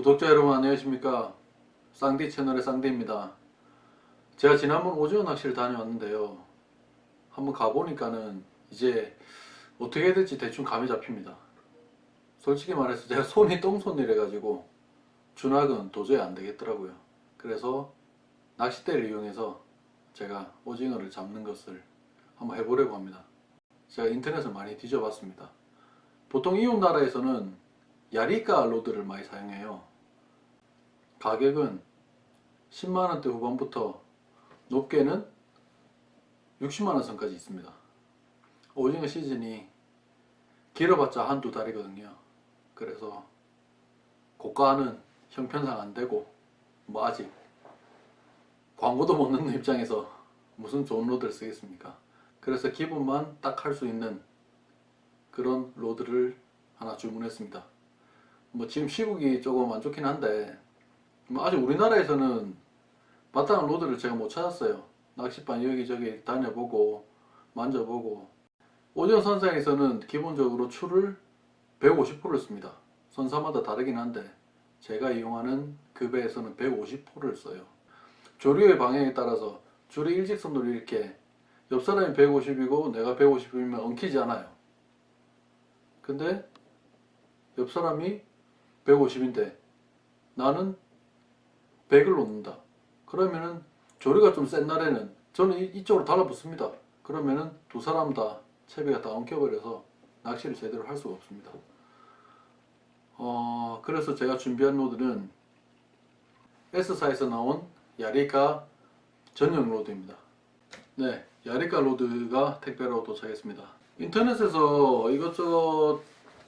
구독자 여러분 안녕하십니까? 쌍디 채널의 쌍디입니다. 제가 지난번 오징어 낚시를 다녀왔는데요. 한번 가보니까는 이제 어떻게 해야 될지 대충 감이 잡힙니다. 솔직히 말해서 제가 손이 똥손이래 가지고 준학은 도저히 안 되겠더라고요. 그래서 낚싯대를 이용해서 제가 오징어를 잡는 것을 한번 해보려고 합니다. 제가 인터넷을 많이 뒤져봤습니다. 보통 이웃 나라에서는 야리카 rod를 많이 사용해요 가격은 10만원대 후반부터 높게는 60만원 선까지 있습니다. 오징어 시즌이 길어봤자 한두 달이거든요. 그래서 고가는 형편상 안되고 뭐 아직 광고도 못 넣는 입장에서 무슨 좋은 rod를 쓰겠습니까? 그래서 기본만 딱 할 수 있는 그런 rod를 하나 주문했습니다. 뭐 지금 시국이 조금 안 좋긴 한데 뭐 아직 우리나라에서는 마땅한 rod를 제가 못 찾았어요. 낚시방 여기저기 다녀보고 만져보고. 오징어 선상에서는 기본적으로 추를 150호를 씁니다. 선사마다 다르긴 한데 제가 이용하는 그 배에서는 150호를 써요. 조류의 방향에 따라서 줄이 일직선으로 이렇게 옆 사람이 150이고 내가 150이면 엉키지 않아요. 근데 옆 사람이 150인데 나는 100을 놓는다. 그러면은 조류가 좀 센 날에는 저는 이쪽으로 달라붙습니다. 그러면은 두 사람 다 채비가 다 엉켜버려서 낚시를 제대로 할 수가 없습니다. 어 그래서 제가 준비한 rod는 S사에서 나온 야리카 전용 rod입니다. 네 야리카 rod가 택배로 도착했습니다. 인터넷에서 이것저것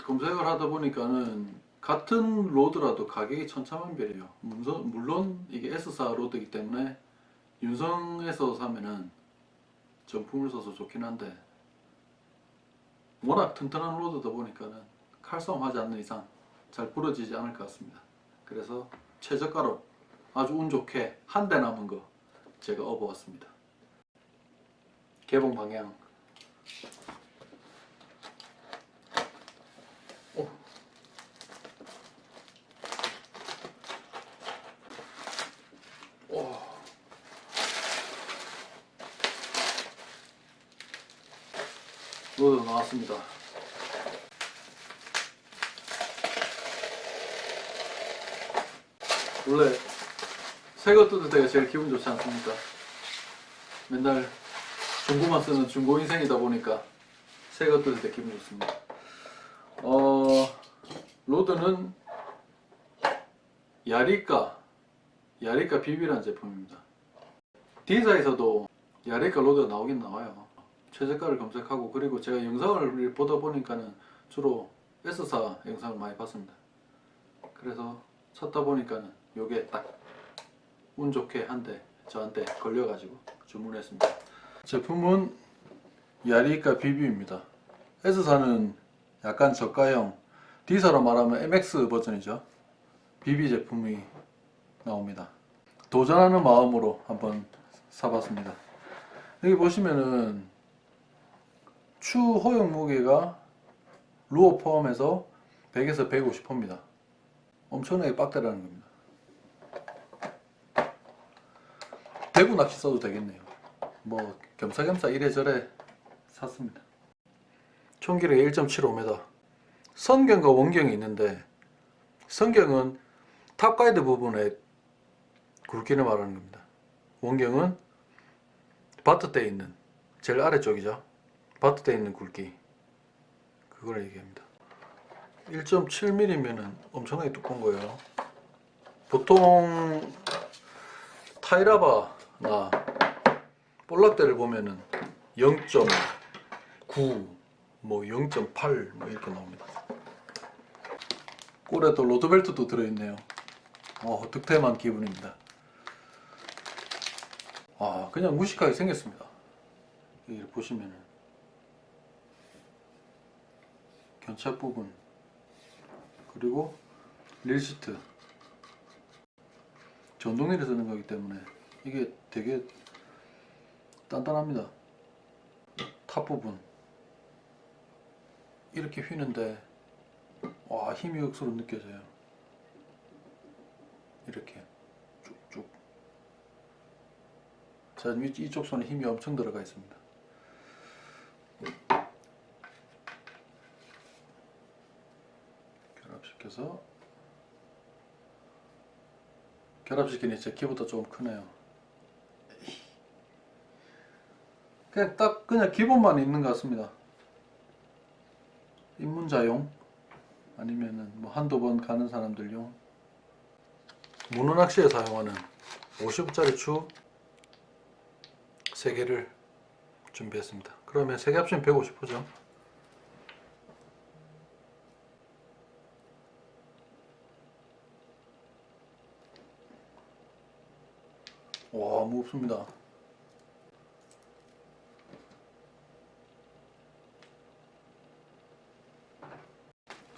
검색을 하다 보니까는 같은 rod라도 가격이 천차만별이에요. 물론 이게 S사 rod이기 때문에 윤성에서 사면은 정품을 써서 좋긴 한데 워낙 튼튼한 rod다 보니까는 칼싸움 하지 않는 이상 잘 부러지지 않을 것 같습니다. 그래서 최저가로 아주 운 좋게 한 대 남은 거 제가 업어왔습니다. 개봉 방향 rod 나왔습니다 원래 새거 뜯을 때가 제일 기분 좋지 않습니까? 맨날 중고만 쓰는 중고 인생이다 보니까 새거 뜯을 때 기분 좋습니다. 어, rod는 야리카, 야리카 BB라는 제품입니다. D사에서도 야리카 로드가 나오긴 나와요. 최저가를 검색하고 그리고 제가 영상을 보다 보니까는 주로 S사 영상을 많이 봤습니다. 그래서 찾다 보니까는 요게 딱 운 좋게 한 대 저한테 걸려가지고 주문했습니다. 제품은 야리카 비비입니다. S사는 약간 저가형 D사로 말하면 MX 버전이죠. 비비 제품이 나옵니다. 도전하는 마음으로 한번 사봤습니다. 여기 보시면은 추 허용 무게가 루어 포함해서 100에서 150호입니다. 엄청나게 빡대라는 겁니다. 대구 낚시 써도 되겠네요. 뭐 겸사겸사 이래저래 샀습니다. 총 길이가 1.75m 선경과 원경이 있는데 선경은 top guide 부분에 굵기를 말하는 겁니다. 원경은 butt대에 있는 제일 아래쪽이죠. butt대에 있는 굵기 그걸 얘기합니다. 1.7mm면 엄청나게 두꺼운 거예요. 보통 타이라바나 볼락대를 보면은 0.9, 뭐 0.8 뭐 이렇게 나옵니다. 꼴에도 로드벨트도 들어있네요. 어, 득템한 기분입니다. 아, 그냥 무식하게 생겼습니다. 여기 보시면은 견착 부분. 그리고 릴시트. 전동리를 쓰는 거기 때문에 이게 되게 단단합니다. top 부분. 이렇게 휘는데 와 힘이 억수로 느껴져요. 이렇게. 쭉쭉. 자 위- 이쪽 손에 힘이 엄청 들어가 있습니다 결합시켜서 결합시키니 제 키보다 조금 크네요. 그냥 딱 그냥 기본만 있는 것 같습니다. 입문자용 아니면은 뭐 한두 번 가는 사람들용. 문어 낚시에 사용하는 50짜리 추 3개를 준비했습니다. 그러면 3개 합치면 150호죠 와 무겁습니다.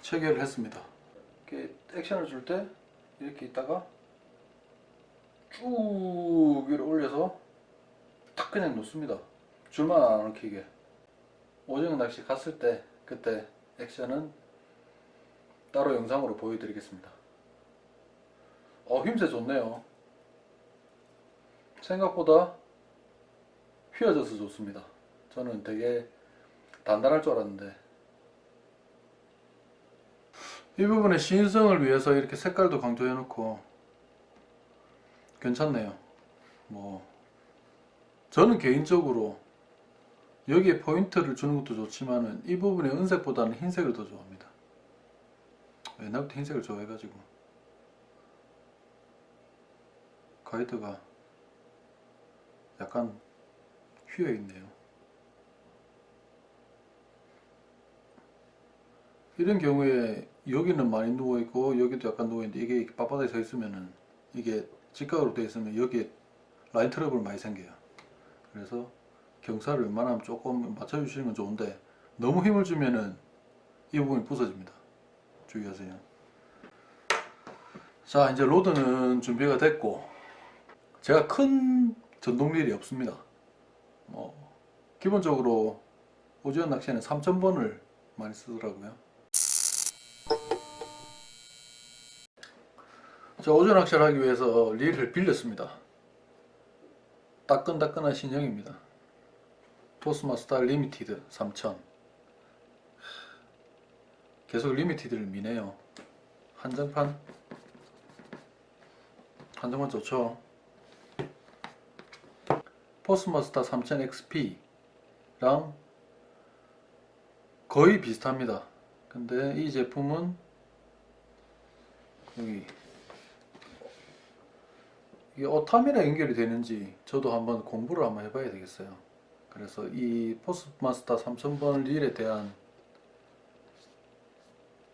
체결을 했습니다. 이렇게 액션을 줄 때 이렇게 있다가 쭉 위로 올려서 탁 그냥 놓습니다. 줄만 안 엉키게 오징어 낚시 갔을 때 그때 액션은 따로 영상으로 보여드리겠습니다. 어 힘새 좋네요 생각보다 휘어져서 좋습니다. 저는 되게 단단할 줄 알았는데. 이 부분의 시인성을 위해서 이렇게 색깔도 강조해 놓고 괜찮네요. 뭐 저는 개인적으로 여기에 포인트를 주는 것도 좋지만은 이 부분의 은색보다는 흰색을 더 좋아합니다. 옛날부터 흰색을 좋아해가지고. 가이드가 약간 휘어 있네요. 이런 경우에 여기는 많이 누워 있고 여기도 약간 누워 있는데 이게 빳빳하게 서 있으면은 이게 직각으로 되어 있으면 여기에 라인 트러블 많이 생겨요. 그래서 경사를 웬만하면 조금 맞춰 주시는 건 좋은데 너무 힘을 주면은 이 부분이 부서집니다. 주의하세요. 자 이제 rod는 준비가 됐고 제가 큰 전동릴이 없습니다 뭐 기본적으로 오징어 낚시에는 3000번을 많이 쓰더라고요 자, 오징어 낚시를 하기 위해서 릴을 빌렸습니다. 따끈따끈한 신형입니다. Force Master Limited 3000 계속 Limited를 미네요. 한정판 한정판 좋죠. Force Master 3000 XP랑 거의 비슷합니다. 근데 이 제품은 여기 이게 어탐이랑 연결이 되는지 저도 한번 공부를 한번 해봐야 되겠어요. 그래서 이 포스마스터 3000번 릴에 대한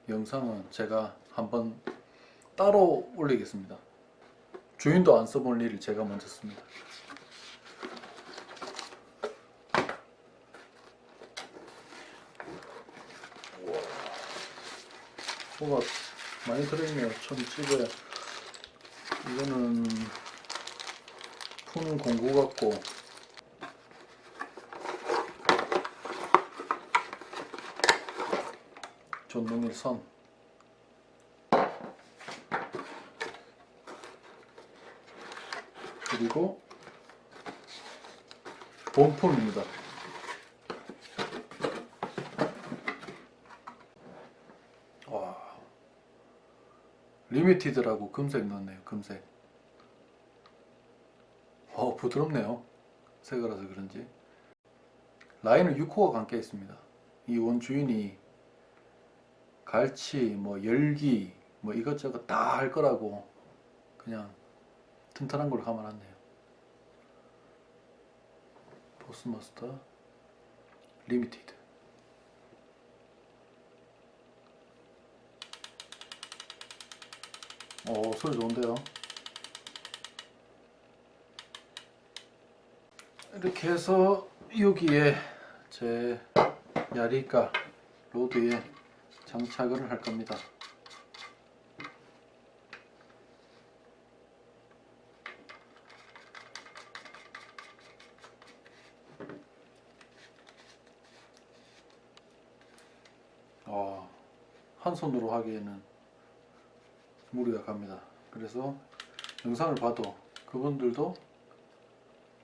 영상은 제가 한번 따로 올리겠습니다. 주인도 안 써본 릴을 제가 먼저 씁니다. 뭐가 많이 들어있네요. 천 찍어야 이거는 푸는 공구 같고 전동일 선 그리고 본품입니다. 와 Limited라고 금색 넣었네요. 금색. 어 부드럽네요. 새거라서 그런지. 라인은 6호가 감겨 있습니다. 이 원 주인이 갈치, 뭐 열기, 뭐 이것저것 다 할 거라고 그냥 튼튼한 걸로 감아놨네요. Force Master 리미티드. 오 소리 좋은데요. 이렇게 해서 여기에 제 야리가 로드에 장착을 할 겁니다. 어, 한 손으로 하기에는 무리가 갑니다. 그래서 영상을 봐도 그분들도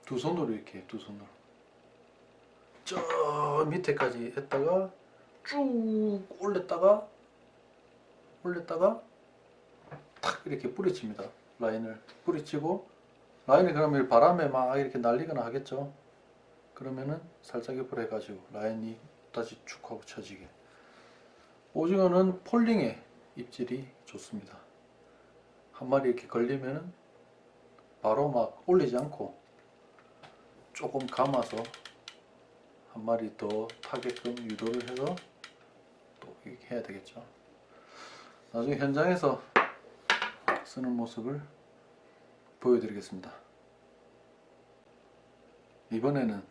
두 손으로 이렇게 두 손으로 저 밑에까지 했다가 쭉 올렸다가 올렸다가 탁 이렇게 뿌리칩니다. 라인을 뿌리치고 라인이 그러면 바람에 막 이렇게 날리거나 하겠죠. 그러면은 살짝 옆으로 해가지고 라인이 다시 축 하고 쳐지게. 오징어는 폴링에 입질이 좋습니다 한 마리 이렇게 걸리면은 바로 막 올리지 않고 조금 감아서 한 마리 더 타게끔 유도를 해서 또 이렇게 해야 되겠죠. 나중에 현장에서 쓰는 모습을 보여드리겠습니다. 이번에는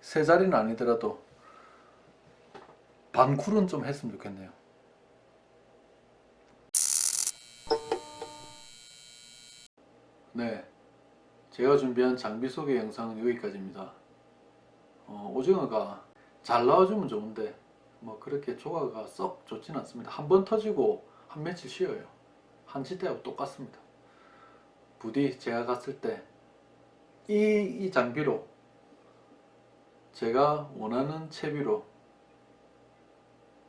세 자리는 아니더라도 반쿨은 좀 했으면 좋겠네요. 네, 제가 준비한 장비 소개 영상은 여기까지입니다. 어, 오징어가 잘 나와주면 좋은데 뭐 그렇게 조화가 썩 좋지는 않습니다. 한 번 터지고 한 며칠 쉬어요. 한치 때하고 똑같습니다. 부디 제가 갔을 때 이 이 장비로 제가 원하는 채비로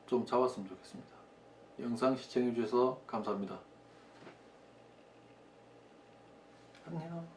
좀 잡았으면 좋겠습니다. 영상 시청해 주셔서 감사합니다. 안녕.